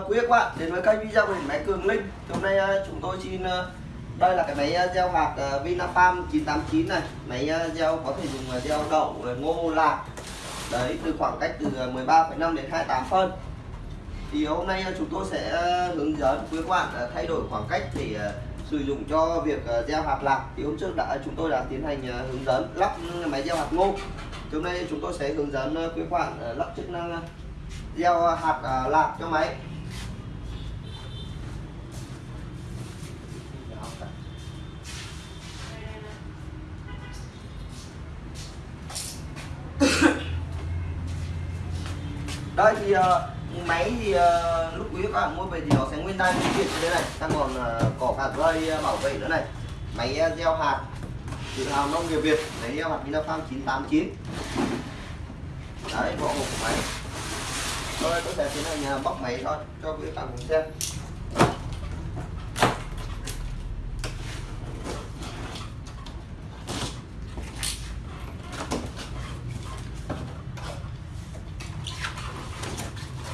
Quý các bạn đến với kênh video của máy Cường Linh. Hôm nay à, chúng tôi xin à, đây là cái máy à, gieo hạt uh, Vinafarm 989 này. Máy gieo có thể dùng gieo đậu, ngô, lạc. Đấy từ khoảng cách từ 13,5 đến 28 phân. Thì hôm nay chúng tôi sẽ hướng dẫn quý các bạn thay đổi khoảng cách để sử dụng cho việc gieo hạt lạc. Thì hôm trước đã chúng tôi đã tiến hành hướng dẫn lắp máy gieo hạt ngô. Thì hôm nay chúng tôi sẽ hướng dẫn quý các bạn lắp chức năng gieo hạt lạc cho máy. Đây thì uh, máy thì uh, lúc quý các bạn mua về thì nó sẽ nguyên đai nguyên kiện như thế này. Ta còn uh, có cả dây uh, bảo vệ nữa này. Máy uh, gieo hạt tự hào nông nghiệp Việt máy gieo hạt Vinafarm 989 đấy bộ hộp của máy rồi tôi sẽ tiến hành bóc máy thôi cho quý bạn cùng xem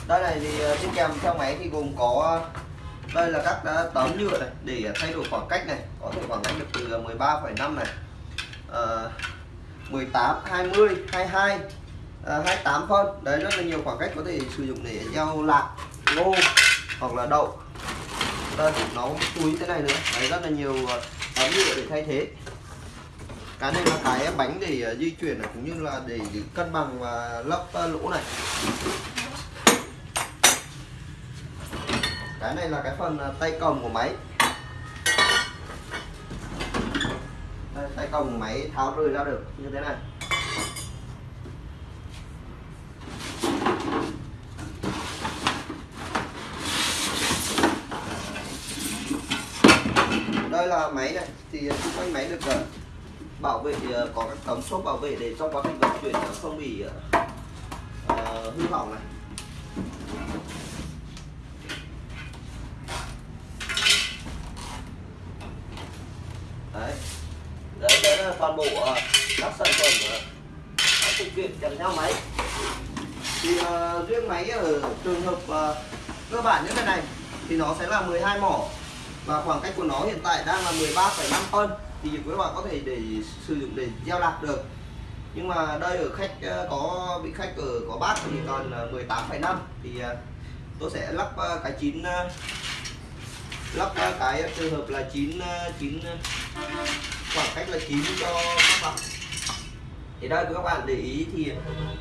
đây này thì ờ, trên kèm theo máy thì gồm có ờ, đây là các ờ, tấm nhựa này để thay đổi khoảng cách này có thể khoảng cách được từ 13,5 này uh, 18 20 22 à, 28 phân. Đấy rất là nhiều khoảng cách có thể sử dụng để gieo lạc ngô hoặc là đậu. Đây nó túi thế này nữa. Đấy rất là nhiều tấm nhựa để thay thế. Cái này là cái bánh để di chuyển cũng như là để, để cân bằng và lấp lỗ này. Cái này là cái phần à, tay cầm của máy. Đây, tay cầm của máy tháo rời ra được như thế này. Đây là máy này thì xung quanh máy được à, bảo vệ à, có các tấm xốp bảo vệ để trong quá trình vận chuyển không bị uh, hư hỏng này đấy đấy, đấy là toàn bộ uh, các sản phẩm uh, các phụ kiện kèm theo máy thì uh, riêng máy ở trường hợp uh, cơ bản như thế này thì nó sẽ là 12 mỏ. Và khoảng cách của nó hiện tại đang là 13,5 phân thì quý bạn có thể để sử dụng để gieo lạc được. Nhưng mà đây ở khách ờ, có bị khách ở có bác thì còn 18,5 thì tôi sẽ lắp cái chín lắp cái trường hợp là 9 9 khoảng cách là chín cho các bạn thì đây các bạn để ý thì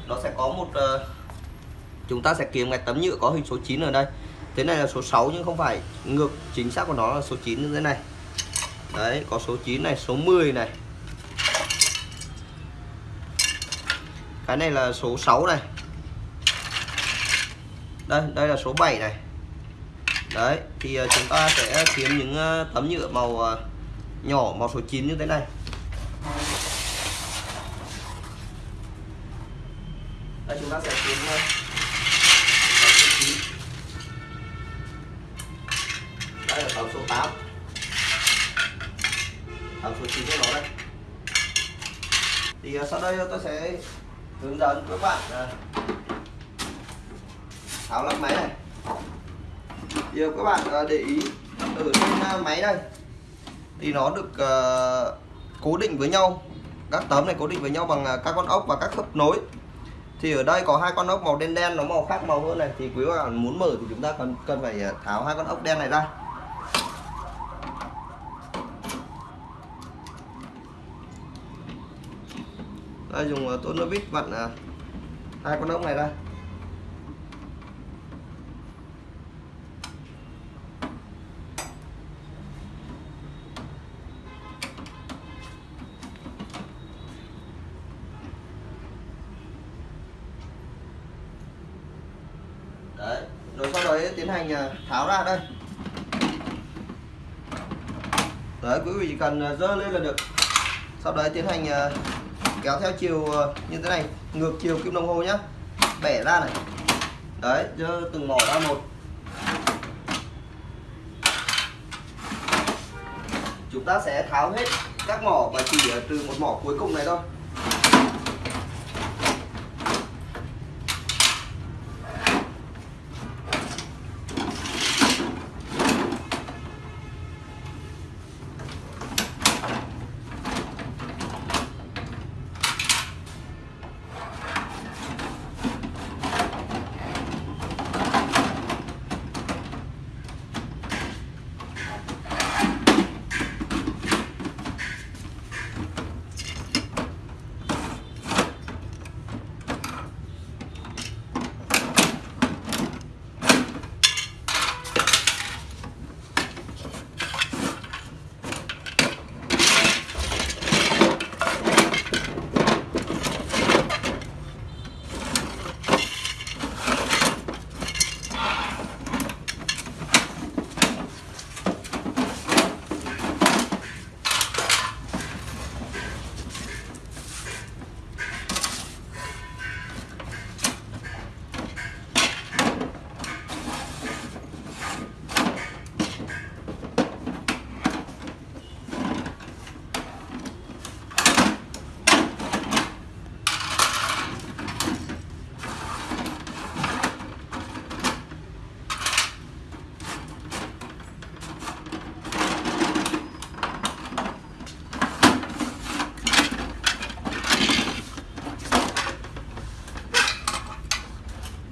nó sẽ có một uh, chúng ta sẽ kiếm cái tấm nhựa có hình số 9 ở đây. Thế này là số 6 nhưng không phải ngược chính xác của nó là số 9 như thế này. Đấy có số 9 này số 10 này. Cái này là số 6 này. Đây đây là số 7 này. Đấy thì ờ, chúng ta sẽ kiếm những ờ, tấm nhựa màu nhỏ màu số 9 như thế này. Đây chúng ta sẽ kiếm đây là tàu số 8 tàu số 9 của nó đây. Thì ờ, sau đây ờ, tôi sẽ hướng dẫn các bạn ờ, tháo lắp máy này. Thì các bạn để ý, ở trên máy đây thì nó được cố định với nhau. Các tấm này cố định với nhau bằng các con ốc và các khớp nối thì ở đây có hai con ốc màu đen đen, nó màu khác màu hơn này. Thì quý bạn muốn mở thì chúng ta cần cần phải ờ, tháo hai con ốc đen này ra. Đây, dùng tôn nơ vít vặn ờ, hai con ốc này ra. Tiến hành ờ, tháo ra đây. Đấy, quý vị chỉ cần ờ, dơ lên là được. Sau đấy tiến hành ờ, kéo theo chiều như thế này, ngược chiều kim đồng hồ nhá. Bẻ ra này. Đấy, dơ từng mỏ ra một. Chúng ta sẽ tháo hết các mỏ và chỉ trừ một mỏ cuối cùng này thôi.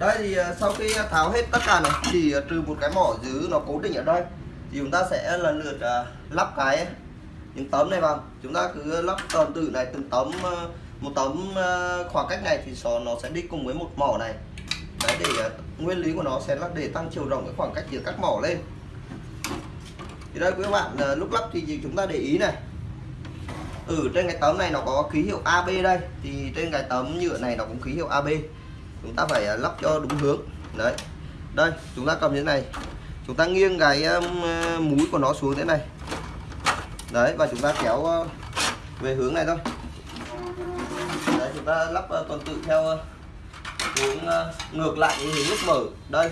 Đây thì ờ, sau khi tháo hết tất cả này chỉ ờ, trừ một cái mỏ giữ nó cố định ở đây, thì chúng ta sẽ lần lượt ờ, lắp cái những tấm này vào. Chúng ta cứ lắp tuần tự này, từng tấm một tấm khoảng cách này thì nó nó sẽ đi cùng với một mỏ này. Đấy, để nguyên lý của nó sẽ là để tăng chiều rộng cái khoảng cách giữa các mỏ lên. Thì đây quý bạn lúc lắp thì chúng ta để ý này. Ở trên cái tấm này nó có ký hiệu AB đây. Thì trên cái tấm nhựa này nó cũng ký hiệu AB chúng ta phải à, lắp cho đúng hướng. Đấy. Đây, chúng ta cầm như thế này. Chúng ta nghiêng cái mũi múi của nó xuống thế này. Đấy, và chúng ta kéo về hướng này thôi. Đấy, chúng ta lắp tuần tự theo hướng ngược lại cái hướng lúc mở. Đây.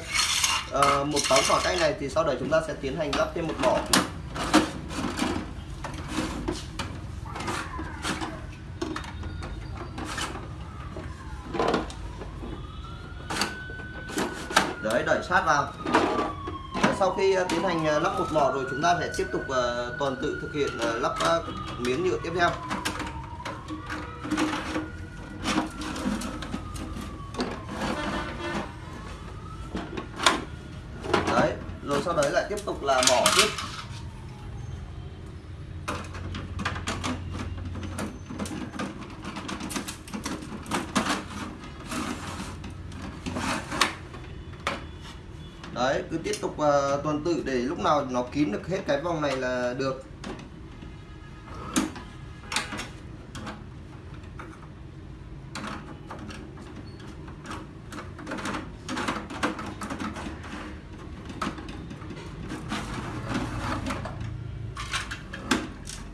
Ờ, một tấm khoảng cách này thì sau đấy chúng ta sẽ tiến hành lắp thêm một mỏ. Đấy, đẩy sát vào. Sau khi à, tiến hành à, lắp một mỏ rồi, chúng ta sẽ tiếp tục à, toàn tuần tự thực hiện lắp miếng nhựa tiếp theo. Đấy cứ tiếp tục uh, tuần tự để lúc nào nó kín được hết cái vòng này là được.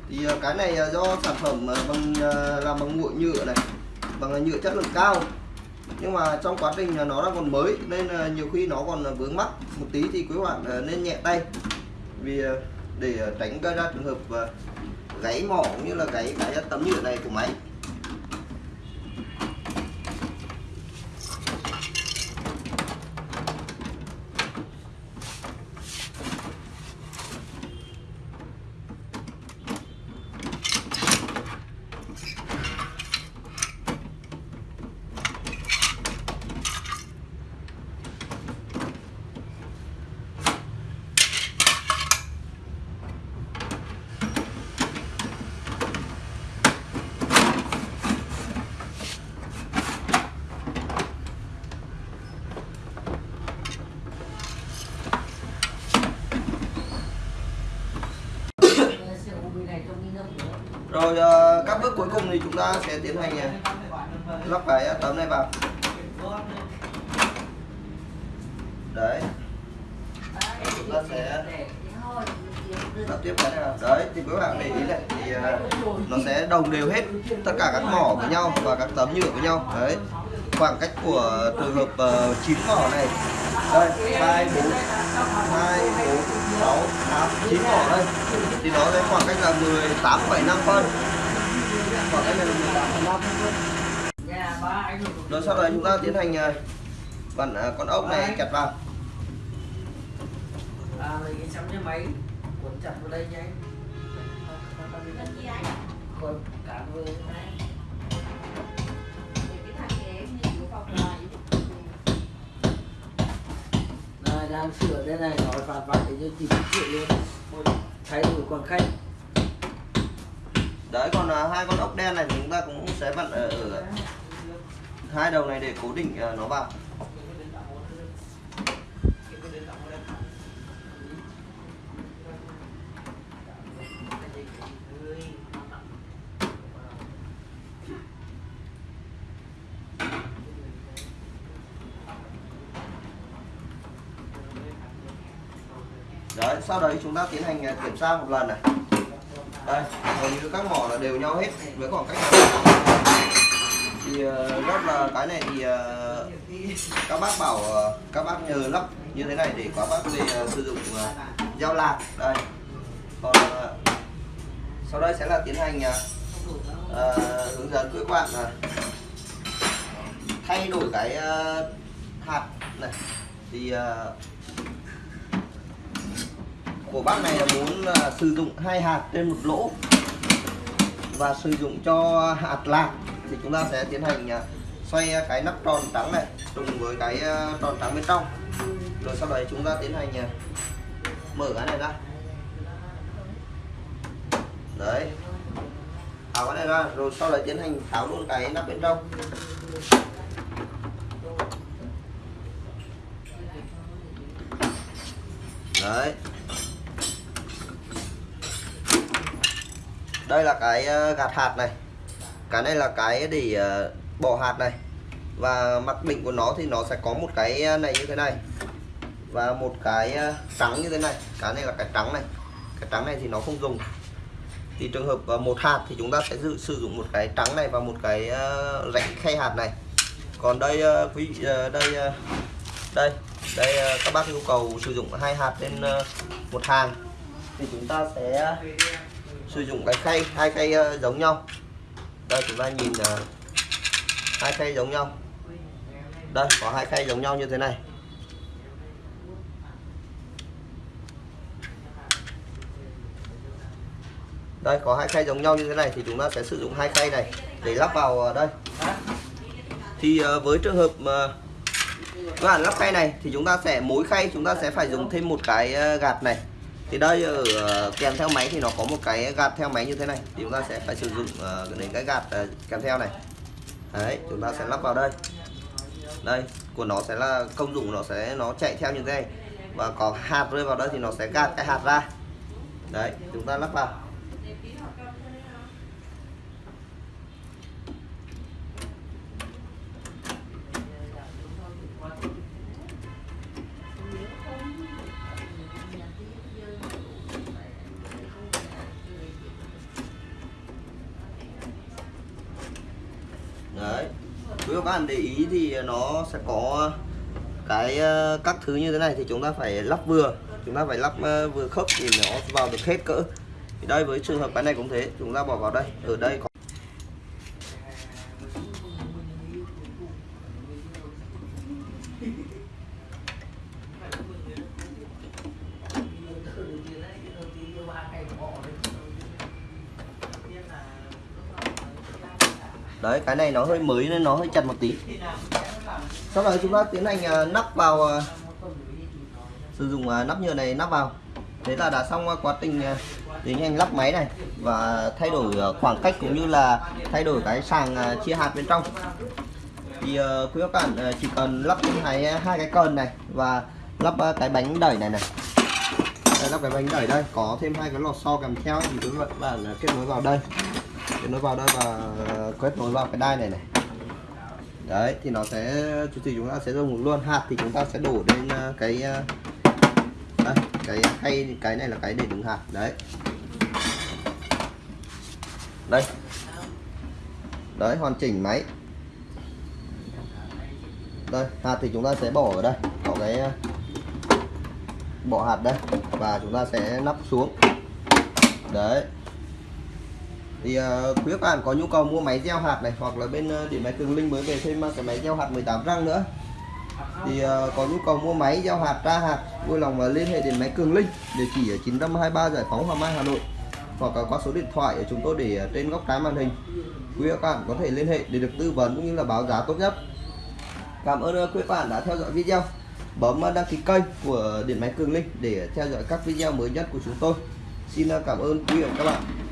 Thì uh, cái này uh, do sản phẩm uh, bằng uh, làm bằng nguội nhựa này bằng nhựa chất lượng cao nhưng mà trong quá trình nó đang còn mới, nên nhiều khi nó còn vướng mắc một tí thì quý bạn ờ, nên nhẹ tay. Vì ờ, để ờ, tránh gây ra trường hợp gãy mỏ cũng như là gãy cái tấm nhựa này của máy. Rồi ờ, các bước cuối cùng thì chúng ta sẽ tiến hành ờ, lắp cái ờ, tấm này vào. Đấy. Chúng ta sẽ lắp tiếp cái này vào. Đấy thì các bạn để ý này thì nó sẽ đồng đều hết tất cả các mỏ với nhau và các tấm nhựa với nhau. Đấy. Khoảng cách của trường hợp uh, 9 mỏ này. Đây hai bốn hai bốn sáu tám chín mỏ đây thì nó sẽ khoảng cách là 18,5 phân khoảng cách này là 18,5 rồi sau đó chúng ta tiến hành uh, vặn con ốc này kẹt vào à lấy cái chấm cái máy cuốn chặt vào đây nhanh Còn cả vừa đang sửa đây này nó phạt phạt để cho chị chịu luôn. Thay đổi còn khách. Đấy còn uh, hai con ốc đen này thì chúng ta cũng sẽ vặn ở, ở hai đầu này để cố định uh, nó vào đấy sau đấy chúng ta tiến hành à, kiểm tra một lần này. Đây hầu như các mỏ là đều nhau hết với khoảng cách này. thì uh, rất là cái này thì à, các bác bảo các bác nhờ lắp như thế này để các bác về sử dụng dao lạc. Đây. Còn sau đây sẽ là tiến hành uh, hướng dẫn quý bạn là thay đổi cái uh, hạt này. Thì uh, của bác này là muốn là sử dụng hai hạt trên một lỗ và sử dụng cho hạt lạc thì chúng ta sẽ tiến hành à, xoay cái nắp tròn trắng này trùng với cái à, tròn trắng bên trong. Rồi sau đấy chúng ta tiến hành à, mở cái này ra. Đấy. Tháo cái này ra, rồi sau đấy tiến hành tháo luôn cái nắp bên trong. Đấy. Đây là cái ờ, gạt hạt này. Cái này là cái để ờ, bỏ hạt này. Và mặt định của nó thì nó sẽ có một cái ờ, này như thế này. Và một cái trắng như thế này. Cái này là cái trắng này. Cái trắng này thì nó không dùng. Thì trường hợp một hạt thì chúng ta sẽ dự, sử dụng một cái trắng này và một cái rãnh khay hạt này. Còn đây quý vị đây đây đây các bác yêu cầu sử dụng hai hạt lên một hàng. Thì chúng ta sẽ sử dụng cái khay, hai khay ờ, giống nhau. Đây, chúng ta nhìn ờ, hai khay giống nhau. Đây, có hai khay giống nhau như thế này. Đây, có hai khay giống nhau như thế này thì chúng ta sẽ sử dụng hai khay này để lắp vào ờ, đây. Thì với trường hợp mà các bạn lắp khay này thì chúng ta sẽ, mỗi khay chúng ta sẽ phải dùng thêm một cái gạt này thì đây ở kèm theo máy thì nó có một cái gạt theo máy như thế này. Thì chúng ta sẽ phải sử dụng ờ, đến cái gạt ờ, kèm theo này. Đấy, chúng ta sẽ lắp vào đây. Đây, của nó sẽ là công dụng nó sẽ, nó chạy theo như thế này. Và có hạt rơi vào đây thì nó sẽ gạt cái hạt ra. Đấy, chúng ta lắp vào. Các bạn để ý thì nó sẽ có cái ờ, các thứ như thế này thì chúng ta phải lắp vừa. Chúng ta phải lắp ờ, vừa khớp thì nó vào được hết cỡ. Thì đây, với trường hợp cái này cũng thế. Chúng ta bỏ vào đây. Ở đây có cái này nó hơi mới nên nó hơi chặt một tí. Sau đó chúng ta tiến hành à, nắp vào à, sử dụng à, nắp nhựa này nắp vào. Thế là đã xong quá trình tiến hành lắp máy này và thay đổi khoảng cách cũng như là thay đổi cái sàng chia hạt bên trong. Thì quý các bạn chỉ cần lắp hai hai cái cần này và lắp cái bánh đẩy này này. Đây, lắp cái bánh đẩy đây có thêm hai cái lò xo kèm theo thì quý các bạn kết nối vào đây kết nối vào đây và ờ, quét nối vào cái đai này này. Đấy thì nó sẽ thì chúng ta sẽ dùng luôn. Hạt thì chúng ta sẽ đổ lên ờ, cái ờ, đây, cái hay cái này là cái để đựng hạt đấy. Đây. Đấy hoàn chỉnh máy. Đây hạt thì chúng ta sẽ bỏ ở đây bỏ cái bỏ hạt đây và chúng ta sẽ nắp xuống. Đấy thì uh, quý các bạn có nhu cầu mua máy gieo hạt này hoặc là bên uh, điện máy cường linh mới về thêm uh, cái máy gieo hạt 18 răng nữa. Thì uh, có nhu cầu mua máy gieo hạt ra hạt vui lòng uh, liên hệ điện máy cường linh địa chỉ ở 923 giải phóng hoàng mai hà nội hoặc uh, qua số điện thoại của chúng tôi để uh, trên góc trái màn hình. Quý các bạn có thể liên hệ để được tư vấn cũng như là báo giá tốt nhất. Cảm ơn uh, quý các bạn đã theo dõi video. Bấm uh, đăng ký kênh của điện máy cường linh để theo dõi các video mới nhất của chúng tôi. Xin uh, cảm ơn quý vị và các bạn.